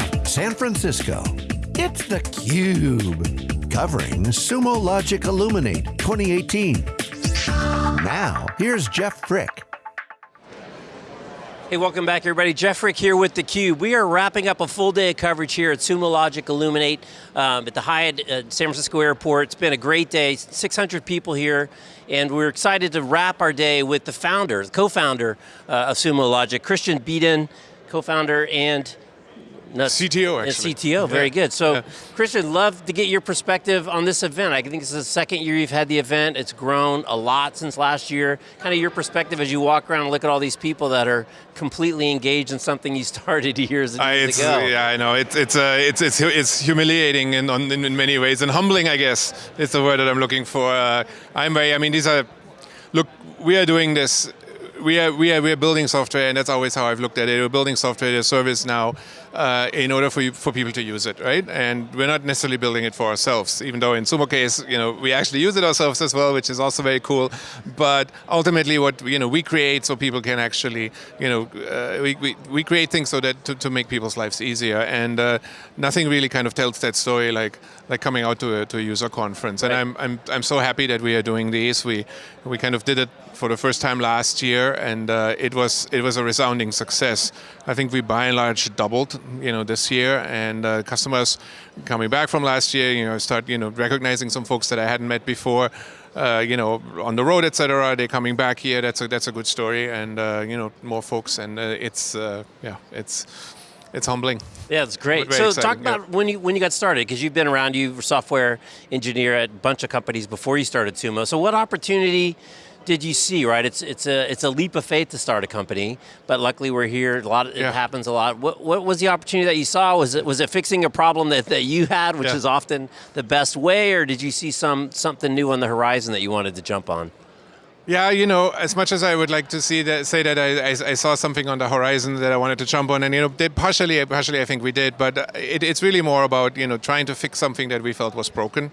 from San Francisco, it's theCUBE. Covering Sumo Logic Illuminate 2018. Now, here's Jeff Frick. Hey, welcome back everybody. Jeff Frick here with theCUBE. We are wrapping up a full day of coverage here at Sumo Logic Illuminate um, at the Hyatt at San Francisco Airport. It's been a great day, 600 people here, and we're excited to wrap our day with the founder, the co-founder uh, of Sumo Logic, Christian Beedgen, co-founder and no, CTO actually. CTO, very yeah. good. So, yeah. Christian, love to get your perspective on this event. I think this is the second year you've had the event. It's grown a lot since last year. Kind of your perspective as you walk around and look at all these people that are completely engaged in something you started years, years ago. Yeah, I know. It's it's uh, it's it's it's humiliating in, in in many ways and humbling. I guess is the word that I'm looking for. Uh, I'm very. I mean, these are. Look, we are doing this we are we are we are building software, and that's always how I've looked at it. We're building software as a service now, uh, in order for you, for people to use it, right? And we're not necessarily building it for ourselves, even though in Sumo case, you know, we actually use it ourselves as well, which is also very cool. But ultimately, what you know we create so people can actually, you know, uh, we, we we create things so that to, to make people's lives easier, and uh, nothing really kind of tells that story like like coming out to a, to a user conference. And right. I'm, I'm, I'm so happy that we are doing these. We, we kind of did it for the first time last year and uh, it, was, it was a resounding success. I think we by and large doubled you know, this year and uh, customers coming back from last year, you know, start you know, recognizing some folks that I hadn't met before. Uh, you know, on the road, etc. They're coming back here. That's a that's a good story, and uh, you know, more folks, and uh, it's uh, yeah, it's it's humbling. Yeah, it's great. So exciting. talk about yeah. when you when you got started, because you've been around, you were software engineer at a bunch of companies before you started Sumo. So what opportunity did you see, right? It's it's a it's a leap of faith to start a company, but luckily we're here. A lot, yeah. it happens a lot. What what was the opportunity that you saw? Was it was it fixing a problem that, that you had, which yeah. is often the best way, or did you see some something new on the horizon that you wanted to jump on? Yeah, you know, as much as I would like to see that, say that I, I, I, saw something on the horizon that I wanted to jump on, and you know, they partially, partially, I think we did, but uh, it, it's really more about you know trying to fix something that we felt was broken.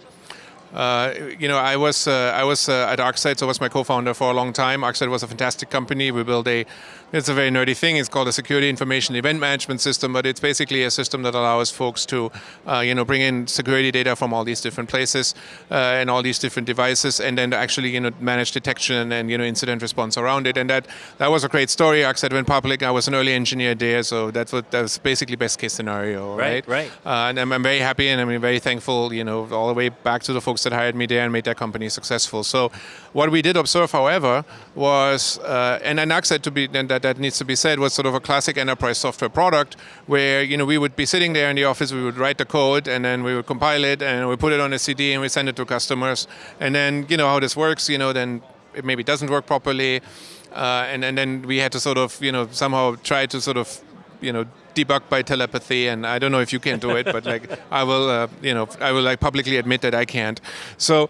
Uh, you know, I was uh, I was uh, at ArcSight, so I was my co-founder for a long time. ArcSight was a fantastic company. We built a it's a very nerdy thing. It's called a security information event management system, but it's basically a system that allows folks to, uh, you know, bring in security data from all these different places uh, and all these different devices, and then actually, you know, manage detection and you know incident response around it. And that that was a great story. ArcSight went public. I was an early engineer there, so that's what that was basically best case scenario, right? Right. right. Uh, and I'm, I'm, very happy and I'm very thankful, you know, all the way back to the folks that hired me there and made that company successful. So, what we did observe, however, was uh, and then ArcSight to be and that that needs to be said was sort of a classic enterprise software product where you know we would be sitting there in the office, we would write the code, and then we would compile it, and we put it on a CD, and we send it to customers. And then you know how this works, you know, then it maybe doesn't work properly, uh, and and then we had to sort of you know somehow try to sort of you know debug by telepathy and I don't know if you can do it but like I will uh, you know I will like publicly admit that I can't so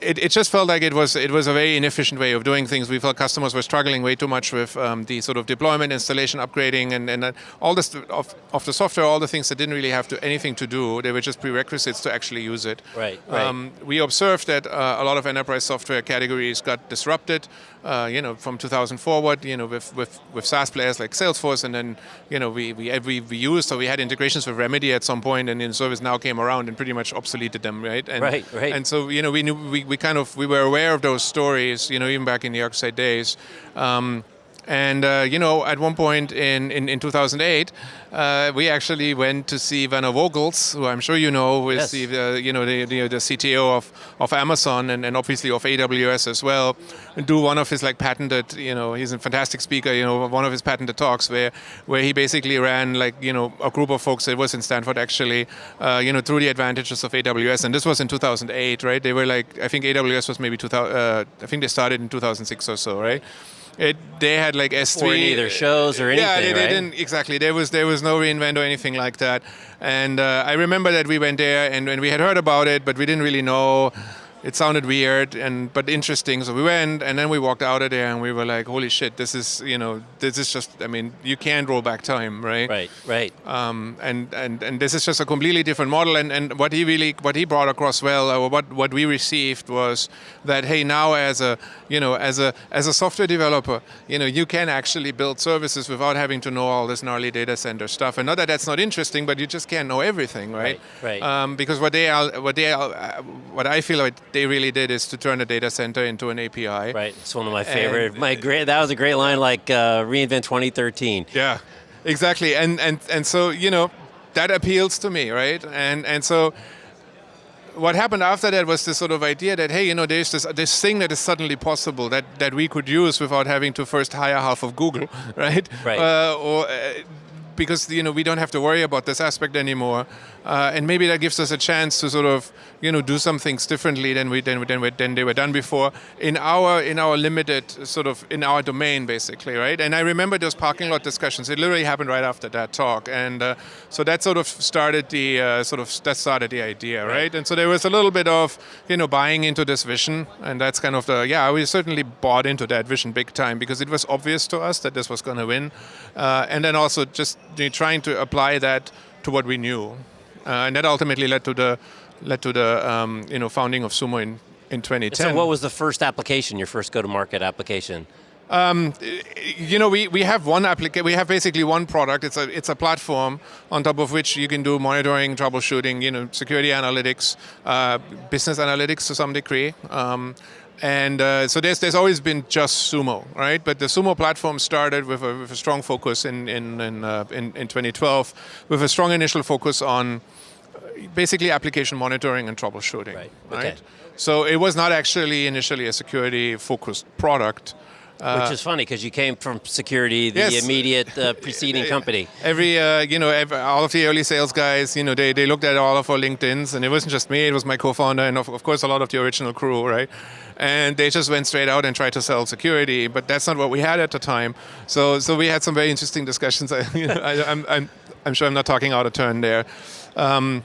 it, it just felt like it was it was a very inefficient way of doing things. We felt customers were struggling way too much with um, the sort of deployment, installation, upgrading, and, and uh, all this of, of the software, all the things that didn't really have to anything to do. They were just prerequisites to actually use it. Right. right. Um, we observed that uh, a lot of enterprise software categories got disrupted. Uh, you know, from 2000 forward, you know, with, with, with SaaS players like Salesforce, and then, you know, we, we, we, we used, so we had integrations with Remedy at some point, and then ServiceNow came around and pretty much obsoleted them, right? And, right, right. And so, you know, we knew, we, we kind of, we were aware of those stories, you know, even back in the ArcSight days. Um, and uh, you know, at one point in, in, in 2008, uh, we actually went to see Werner Vogels, who I'm sure you know, who is yes. the uh, you know the, the, the CTO of, of Amazon and, and obviously of AWS as well, and do one of his like patented, you know, he's a fantastic speaker, you know, one of his patented talks where where he basically ran like you know a group of folks that was in Stanford actually, uh, you know, through the advantages of AWS, and this was in 2008, right? They were like I think AWS was maybe 2000, uh, I think they started in 2006 or so, right? It, they had like S3. Or either shows or anything, Yeah, they, they right? didn't, exactly. There was, there was no reinvent or anything like that. And uh, I remember that we went there and, and we had heard about it, but we didn't really know it sounded weird and but interesting. So we went, and then we walked out of there, and we were like, "Holy shit! This is you know, this is just. I mean, you can't roll back time, right? Right, right. Um, and and and this is just a completely different model. And, and what he really what he brought across well, or what what we received was that hey, now as a you know as a as a software developer, you know, you can actually build services without having to know all this gnarly data center stuff. And not that that's not interesting, but you just can't know everything, right? Right. right. Um, because what they are, what they are, uh, what I feel like they really did is to turn a data center into an API. Right. It's one of my favorite. And my great. That was a great line, like uh, reinvent 2013. Yeah, exactly. And and and so you know that appeals to me, right? And and so what happened after that was this sort of idea that hey, you know, there's this this thing that is suddenly possible that that we could use without having to first hire half of Google, right? Right. Uh, or uh, because you know we don't have to worry about this aspect anymore, uh, and maybe that gives us a chance to sort of you know do some things differently than we than, than, than they were done before in our in our limited sort of in our domain basically, right? And I remember those parking lot discussions. It literally happened right after that talk, and uh, so that sort of started the uh, sort of that started the idea, right. right? And so there was a little bit of you know buying into this vision, and that's kind of the yeah we certainly bought into that vision big time because it was obvious to us that this was going to win, uh, and then also just trying to apply that to what we knew, uh, and that ultimately led to the led to the um, you know founding of Sumo in in 2010. So what was the first application? Your first go-to-market application? Um, you know, we, we have one application. We have basically one product. It's a it's a platform on top of which you can do monitoring, troubleshooting, you know, security analytics, uh, business analytics to some degree. Um, and uh, so there's, there's always been just Sumo, right? But the Sumo platform started with a, with a strong focus in, in, in, uh, in, in 2012, with a strong initial focus on uh, basically application monitoring and troubleshooting. Right. right? Okay. So it was not actually initially a security focused product. Uh, Which is funny because you came from security, the yes. immediate uh, preceding company. Every, uh, you know, every, all of the early sales guys, you know, they, they looked at all of our LinkedIn's, and it wasn't just me; it was my co-founder, and of, of course a lot of the original crew, right? And they just went straight out and tried to sell security, but that's not what we had at the time. So, so we had some very interesting discussions. you know, I, I'm, I'm, I'm sure I'm not talking out of turn there. Um,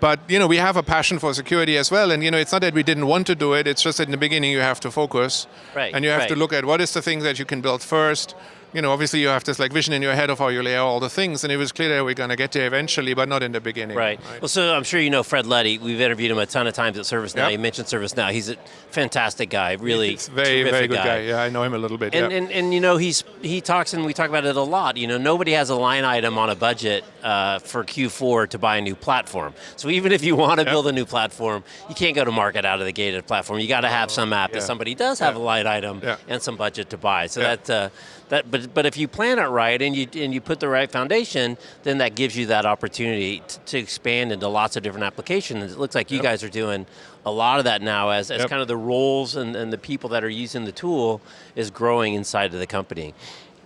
but you know we have a passion for security as well and you know it's not that we didn't want to do it it's just that in the beginning you have to focus right, and you have right. to look at what is the thing that you can build first you know, obviously you have this like vision in your head of how you lay out all the things, and it was clear that we're going to get there eventually, but not in the beginning. Right. right. Well, so I'm sure you know Fred Luddy. We've interviewed him a ton of times at ServiceNow. Yep. You mentioned ServiceNow. He's a fantastic guy. Really, He's very very good guy. guy. Yeah, I know him a little bit. And, yeah. and and you know he's he talks and we talk about it a lot. You know, nobody has a line item on a budget uh, for Q4 to buy a new platform. So even if you want to yep. build a new platform, you can't go to market out of the gate at a platform. You got to have some app yeah. that somebody does have yeah. a line item and some budget to buy. So that uh, that but but if you plan it right and you and you put the right foundation, then that gives you that opportunity to, to expand into lots of different applications. It looks like you yep. guys are doing a lot of that now as, as yep. kind of the roles and, and the people that are using the tool is growing inside of the company.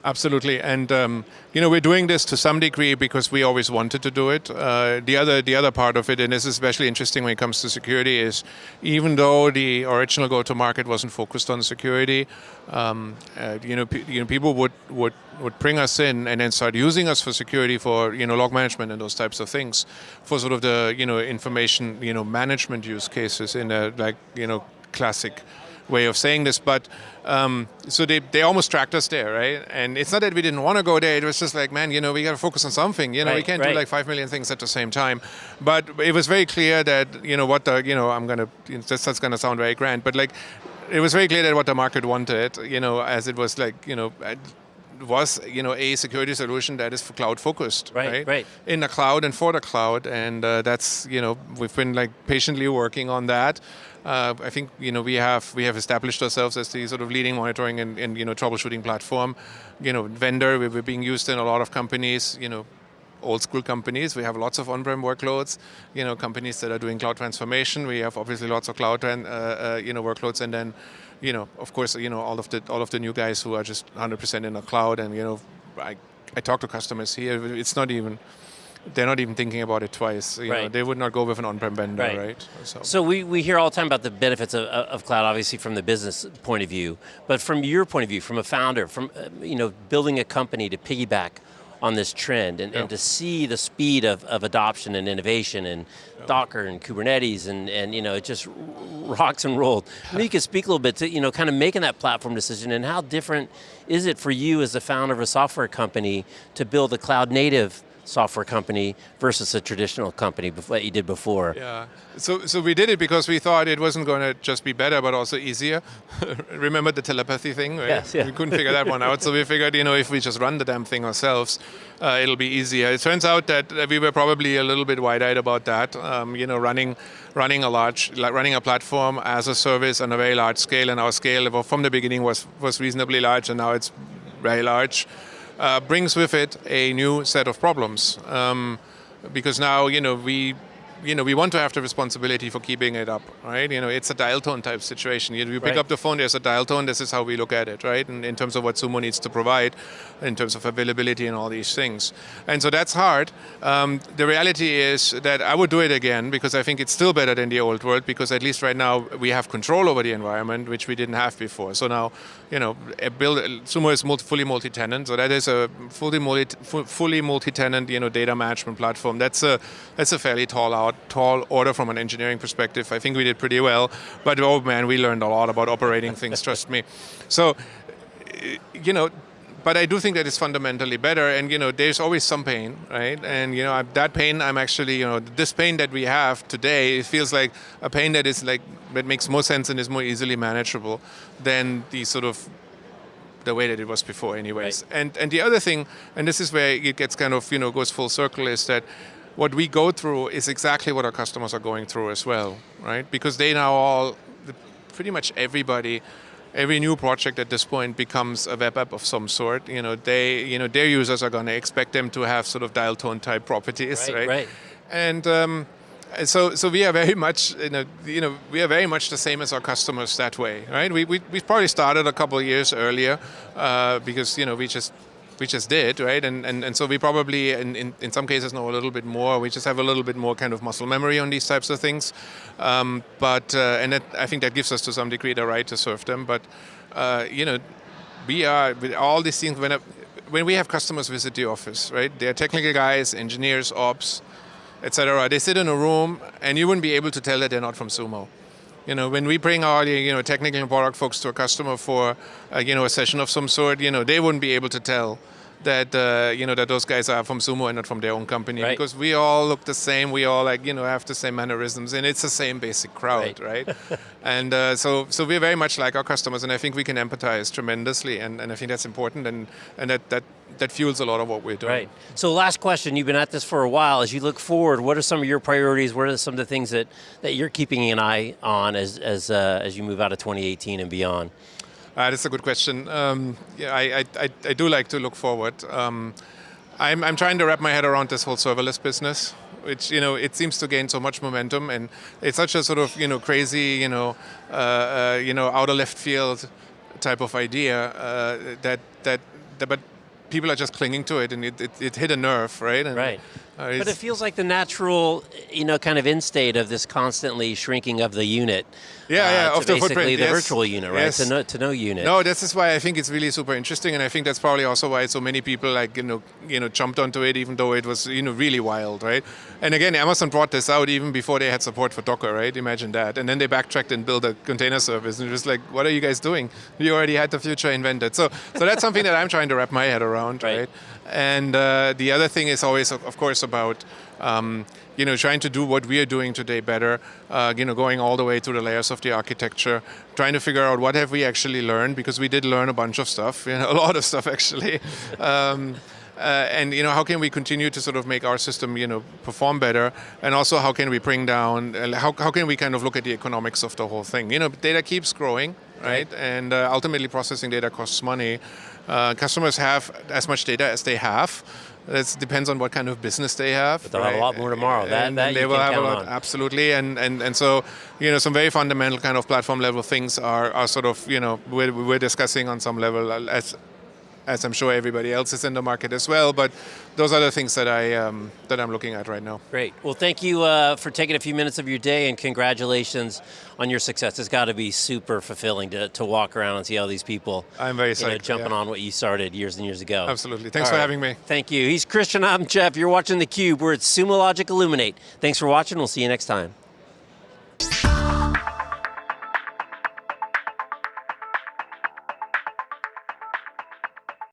Absolutely, and um, you know we're doing this to some degree because we always wanted to do it. Uh, the other the other part of it, and this is especially interesting when it comes to security, is even though the original go-to-market wasn't focused on security, um, uh, you know you know people would would would bring us in and then start using us for security for you know log management and those types of things for sort of the you know information you know management use cases in a like you know classic way of saying this, but um, so they, they almost tracked us there, right? And it's not that we didn't want to go there, it was just like, man, you know, we got to focus on something. You know, right, we can't right. do like five million things at the same time. But it was very clear that, you know, what the, you know, I'm going to, you know, this, that's going to sound very grand, but like, it was very clear that what the market wanted, you know, as it was like, you know, was you know a security solution that is cloud focused right, right? right. in the cloud and for the cloud and uh, that's you know we've been like patiently working on that. Uh, I think you know we have we have established ourselves as the sort of leading monitoring and, and you know troubleshooting platform. You know vendor we're being used in a lot of companies you know old school companies. We have lots of on-prem workloads. You know, companies that are doing cloud transformation. We have obviously lots of cloud, uh, uh, you know, workloads, and then, you know, of course, you know, all of the all of the new guys who are just 100% in the cloud. And you know, I I talk to customers here. It's not even. They're not even thinking about it twice. You right. know, they would not go with an on-prem vendor, right? right? So, so we, we hear all the time about the benefits of, of cloud, obviously from the business point of view, but from your point of view, from a founder, from uh, you know building a company to piggyback on this trend and, Yeah. and to see the speed of, of adoption and innovation and Docker and Kubernetes and, and you know, it just rocks and rolled. Maybe you could speak a little bit to, you know, kind of making that platform decision and how different is it for you as the founder of a software company to build a cloud native software company versus a traditional company that you did before? Yeah. So, so we did it because we thought it wasn't going to just be better, but also easier. Remember the telepathy thing? Right? Yes, yeah. We couldn't figure that one out, so we figured, you know, if we just run the damn thing ourselves, uh, it'll be easier. It turns out that uh, we were probably a little bit wide-eyed about that. Um, you know, running, running a large, like running a platform as a service on a very large scale, and our scale from the beginning was was reasonably large, and now it's very large. Uh, brings with it a new set of problems. Um, because now you know we you know we want to have the responsibility for keeping it up right? You know it's a dial tone type situation. You, you pick Right. up the phone there's a dial tone this is how we look at it right? In, in terms of what sumo needs to provide in terms of availability and all these things. And so that's hard. Um, the reality is that i would do it again because i think it's still better than the old world because at least right now we have control over the environment which we didn't have before. So now you know build sumo is multi, fully multi-tenant. So that is a fully multi, fu- fully multi-tenant you know data management platform. That's a that's a fairly tall tall order from an engineering perspective i think we did pretty well but oh man we learned a lot about operating things trust me so eh, you know, but I do think that it's fundamentally better. And you know, there's always some pain, right? And you know, that pain, I'm actually, you know, this pain that we have today, it feels like a pain that is like that makes more sense and is more easily manageable than the sort of the way that it was before, anyways. And and the other thing, and this is where it gets kind of you know goes full circle, is that what we go through is exactly what our customers are going through as well, right? Because they now all, pretty much everybody, every new project at this point becomes a web app of some sort. You know, they, you know, their users are going to expect them to have sort of dial tone type properties, Right, right? right. And um, so, so we are very much, you know, you know, we are very much the same as our customers that way, right? We we we probably started a couple of years earlier uh, because you know we just we just did, right? And and, and so we probably in, in, in some cases know a little bit more. We just have a little bit more kind of muscle memory on these types of things. Um, but uh, and I think that gives us to some degree the right to serve them. But uh, you know, we are with all these things when. I, when we have customers visit the office, right? They're technical guys, engineers, ops, etc. They sit in a room, and you wouldn't be able to tell that they're not from Sumo. You know, when we bring our you know technical and product folks to a customer for uh, you know a session of some sort, you know they wouldn't be able to tell that uh, you know that those guys are from Sumo and not from their own company Right. because we all look the same. We all like you know have the same mannerisms, and it's the same basic crowd, Right. right? and uh, so so we're very much like our customers, and I think we can empathize tremendously, and, and I think that's important, and and that that that fuels a lot of what we're doing. Right. So last question, you've been at this for a while. As you look forward, what are some of your priorities? What are some of the things that, that you're keeping an eye on as, as, uh, as you move out of 2018 and beyond? Uh, that's a good question. Um, yeah, I, I, I, do like to look forward. Um, I'm, I'm trying to wrap my head around this whole serverless business, which you know it seems to gain so much momentum, and it's such a sort of you know crazy you know uh, uh, you know out of left field type of idea uh, that, that that but people are just clinging to it, and it, it, it hit a nerve, right? And, Right. Uh, But it feels like the natural, you know, kind of end state of this constantly shrinking of the unit. Yeah, uh, yeah, to of the basically footprint, the yes. virtual unit, right? Yes. To no, to no unit. No, this is why I think it's really super interesting, and I think that's probably also why so many people like you know you know jumped onto it, even though it was you know really wild, right? And again, Amazon brought this out even before they had support for Docker, right? Imagine that, and then they backtracked and built a container service, and it was like, what are you guys doing? You already had the future invented. So, so that's something that I'm trying to wrap my head around, Right. right? And uh, the other thing is always, of course, about um, you know trying to do what we are doing today better. Uh, you know, going all the way through the layers of the architecture, trying to figure out what have we actually learned because we did learn a bunch of stuff, you know, a lot of stuff actually. Um, uh, and you know how can we continue to sort of make our system you know perform better and also how can we bring down uh, how, how can we kind of look at the economics of the whole thing you know data keeps growing right, and uh, ultimately processing data costs money uh, customers have as much data as they have it depends on what kind of business they have. But they'll have a lot more tomorrow. That- and, that they will have a lot, on. absolutely. And, and and so you know some very fundamental kind of platform level things are, are sort of you know we're, we're discussing on some level as as I'm sure everybody else is in the market as well. But those are the things that I um, that I'm looking at right now. Great. Well, thank you uh, for taking a few minutes of your day, and congratulations on your success. It's got to be super fulfilling to, to walk around and see all these people. I'm very you know, jumping yeah. on what you started years and years ago. Absolutely. Thanks All for having me. Thank you. He's Christian. I'm Jeff. You're watching theCUBE. We're at Sumo Logic Illuminate. Thanks for watching. We'll see you next time.